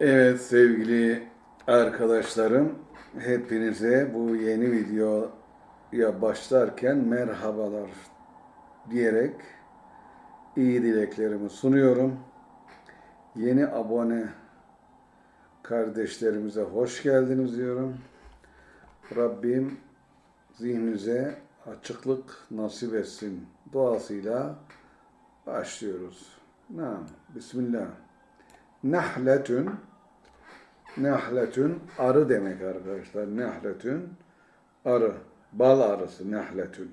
Evet sevgili arkadaşlarım, hepinize bu yeni videoya başlarken merhabalar diyerek iyi dileklerimi sunuyorum. Yeni abone kardeşlerimize hoş geldiniz diyorum. Rabbim zihninize açıklık nasip etsin duasıyla başlıyoruz. Nam, Bismillah. Nahletün Nahletün arı demek arkadaşlar. Nahletün arı. Bal arısı nahletün.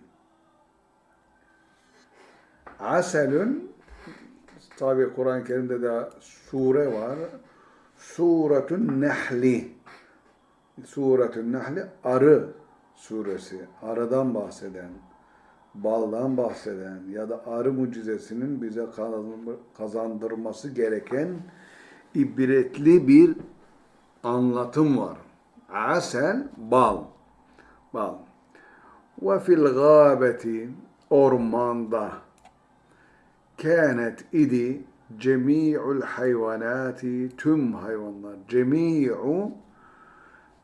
Aselün tabi Kur'an-ı Kerim'de de sure var. Suretün Nehli. Suretün Nehli arı suresi. Arıdan bahseden, baldan bahseden ya da arı mucizesinin bize kazandırması gereken ibretli bir anlatım var. Asel, bal. Bal. Ve fil gâbeti, ormanda, kânet idi cemi'ul hayvanati, tüm hayvanlar. Cemi'u,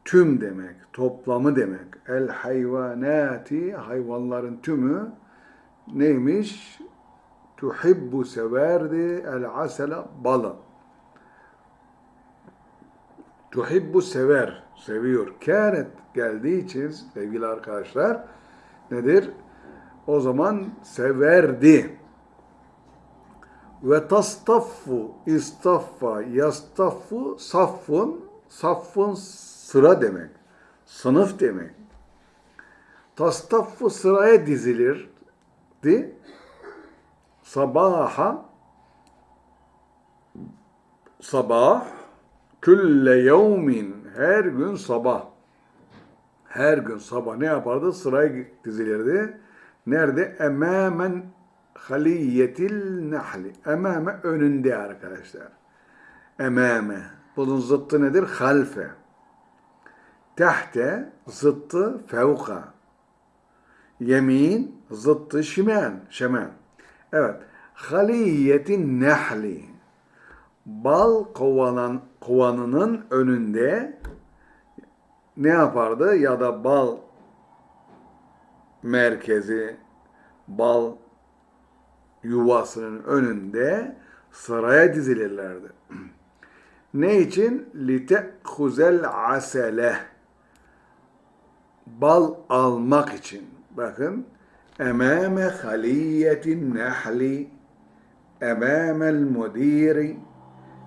tüm demek, toplamı demek. El hayvanati, hayvanların tümü neymiş? Tuhibbu severdi el asela balı tuhibbu sever, seviyor. Kânet geldiği için sevgili arkadaşlar nedir? O zaman severdi. Ve tastaffu, istaffa, yastaffu, saffun, saffun sıra demek. Sınıf demek. Tastaffu sıraya dizilirdi. Sabaha, sabah, Külle yevmin her gün sabah. Her gün sabah ne yapardı? Sıraya dizilirdi. Nerede? Emamen haliyetil nahli. Emame önünde arkadaşlar. Emame. Bunun zıttı nedir? Halfe. Tehte zıttı fevka. Yemin zıttı şimen. Şemen. Evet. Haliyetin nehli bal kovanan, kovanının önünde ne yapardı? Ya da bal merkezi, bal yuvasının önünde sıraya dizilirlerdi. ne için? لِتَأْخُزَ asele Bal almak için. Bakın. اَمَامَ خَلِيَّةِ النَّحْلِ اَمَامَ الْمُد۪يرِ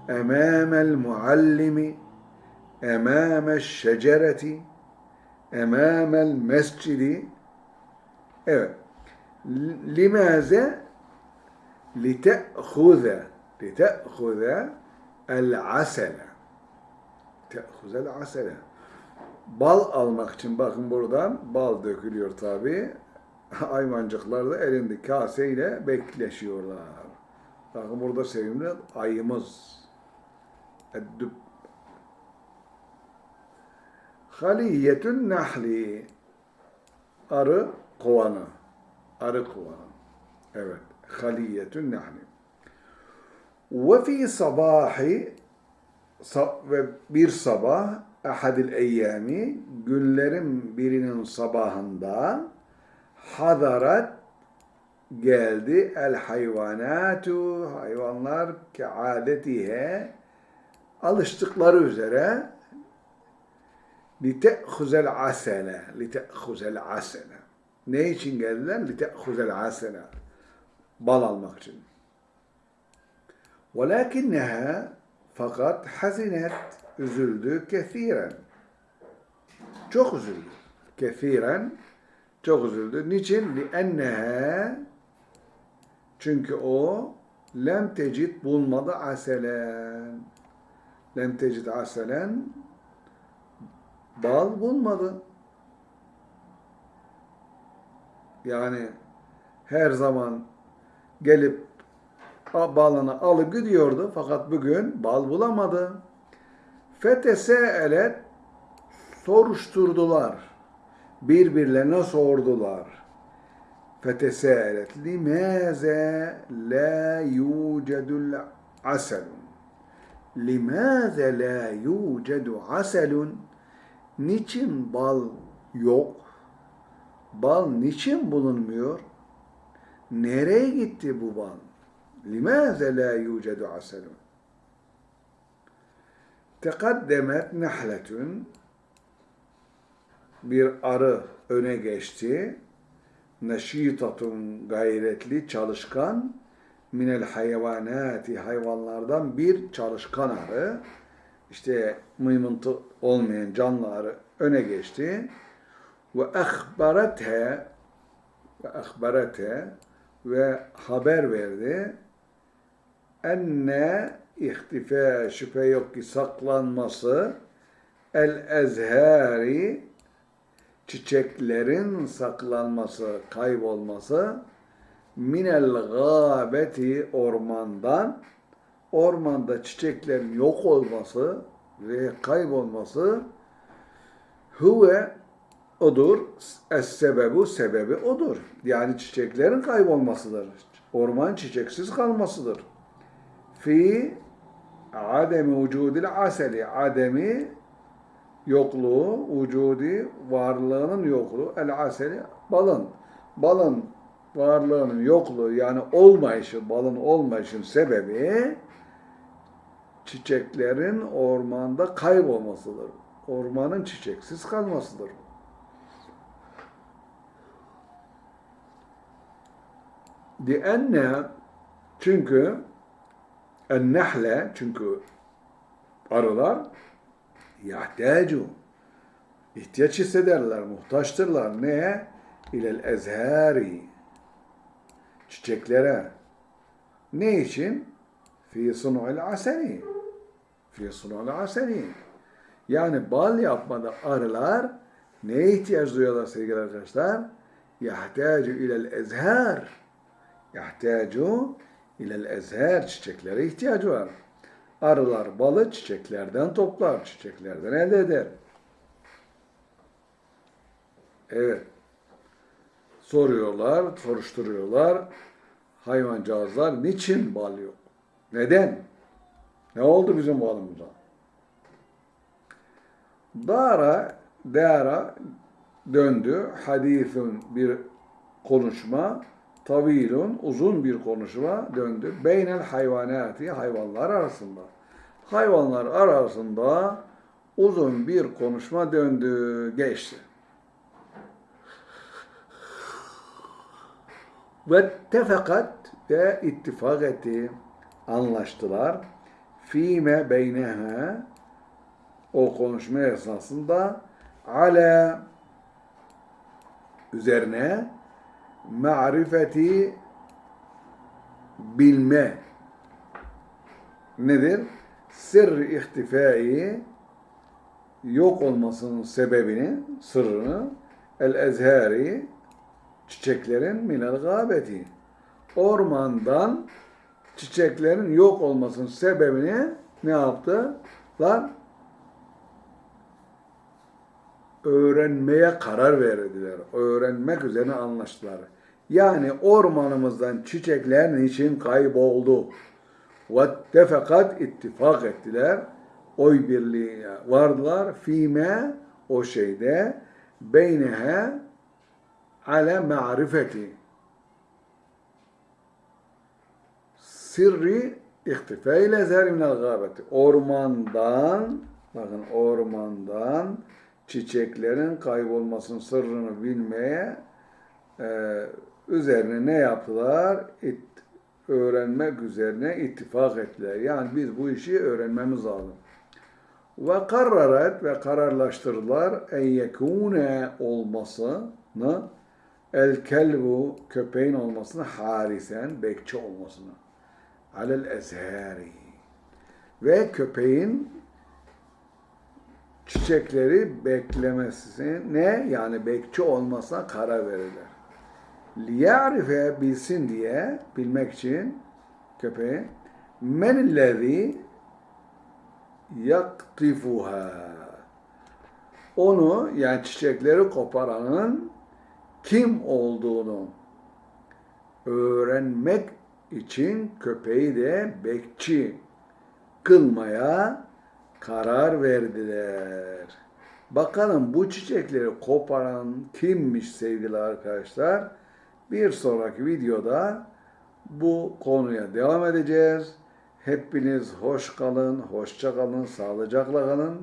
أمام المعلم أمام الشجرة أمام المسجد Evet. لماذا لتأخذ لتأخذ العسل تأخذ العسل Bal almak için bakın buradan bal dökülüyor tabi. Hayvancıklar da elinde kaseyle bekleşiyorlar. Bakın burada sevimli ayımız. Eddüb. Haliyetün nahli. Arı kovanı. Arı kovanı. Evet. Haliyetün nahli. Ve fi sabahi ve bir sabah ahadil eyyami günlerin birinin sabahında hadarat geldi el hayvanatu hayvanlar ke adetihe alıştıkları üzere لِتَأْخُزَ الْعَسَلَ لِتَأْخُزَ الْعَسَلَ Ne için geldiler? لِتَأْخُزَ الْعَسَلَ Bal almak için. وَلَكِنَّهَا Fakat hazinet üzüldü kethiren. Çok üzüldü. Kethiren çok üzüldü. Niçin? لِأَنَّهَا Çünkü o lem tecid bulmadı aselen lem tecid aselen bal bulmadı. Yani her zaman gelip balını alıp gidiyordu fakat bugün bal bulamadı. Feteseelet soruşturdular. Birbirlerine sordular. Feteseelet limaze la yucedul aselun لِمَاذَ لَا يُوجَدُ عَسَلٌ Niçin bal yok? Bal niçin bulunmuyor? Nereye gitti bu bal? لِمَاذَ لَا يُوجَدُ عَسَلٌ Tekaddemet nehletün bir arı öne geçti. Neşitatun gayretli, çalışkan minel hayvanati hayvanlardan bir çalışkan arı. İşte mıymıntı olmayan canlı arı öne geçti. Ve ehbarete ve ehbarete ve haber verdi. Enne ihtifa şüphe yok ki saklanması el ezhari çiçeklerin saklanması, kaybolması minel gâbeti ormandan ormanda çiçeklerin yok olması ve kaybolması huve odur. Es sebebu sebebi odur. Yani çiçeklerin kaybolmasıdır. Orman çiçeksiz kalmasıdır. Fi ademi vücudil aseli. Ademi yokluğu, vücudi varlığının yokluğu. El aseli balın. Balın varlığının yokluğu yani olmayışı, balın olmayışın sebebi çiçeklerin ormanda kaybolmasıdır. Ormanın çiçeksiz kalmasıdır. Dienne çünkü ennehle çünkü arılar yahtacu ihtiyaç hissederler, muhtaçtırlar. Neye? İlel ezhari çiçeklere. Ne için? Fi sunu'il aseni. Fi sunu'il aseni. Yani bal yapmada arılar neye ihtiyaç duyuyorlar sevgili arkadaşlar? Yahtacu ilel ezhar. Yahtacu ilel ezhar. Çiçeklere ihtiyacı var. Arılar balı çiçeklerden toplar, çiçeklerden elde eder. Evet. Soruyorlar, soruşturuyorlar. Hayvancağızlar niçin bal yok? Neden? Ne oldu bizim balımıza? Dara, dara döndü. Hadithun bir konuşma. Tavilun uzun bir konuşma döndü. Beynel hayvanati hayvanlar arasında. Hayvanlar arasında uzun bir konuşma döndü, geçti. Ve tefakat ve ittifak etti, anlaştılar. Fime beyneha o konuşma esnasında ala üzerine marifeti bilme nedir? Sır ihtifai yok olmasının sebebini, sırrını el ezhari çiçeklerin minel gâbeti. Ormandan çiçeklerin yok olmasının sebebini ne yaptı? Lan öğrenmeye karar verdiler. Öğrenmek üzerine anlaştılar. Yani ormanımızdan çiçekler niçin kayboldu? Vettefekat ittifak ettiler. Oy birliğine vardılar. Fime o şeyde beynehe ale ma'rifeti sirri ihtifeyle zer minel gâbeti. Ormandan, bakın ormandan çiçeklerin kaybolmasının sırrını bilmeye e, üzerine ne yaptılar? İt, öğrenmek üzerine ittifak ettiler. Yani biz bu işi öğrenmemiz lazım. Ve karraret ve kararlaştırdılar en yekune olmasını el kelbu köpeğin olmasını harisen bekçi olmasını. Alel ezhari. Ve köpeğin çiçekleri beklemesi ne? Yani bekçi olmasına karar verirler. Liya'rife bilsin diye bilmek için köpeği menillezi yaktifuha. Onu yani çiçekleri koparanın kim olduğunu öğrenmek için köpeği de bekçi kılmaya karar verdiler. Bakalım bu çiçekleri koparan kimmiş sevgili arkadaşlar? Bir sonraki videoda bu konuya devam edeceğiz. Hepiniz hoş kalın, hoşça kalın, sağlıcakla kalın.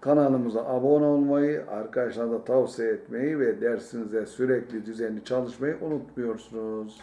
Kanalımıza abone olmayı, arkadaşlara da tavsiye etmeyi ve dersinize sürekli düzenli çalışmayı unutmuyorsunuz.